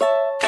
you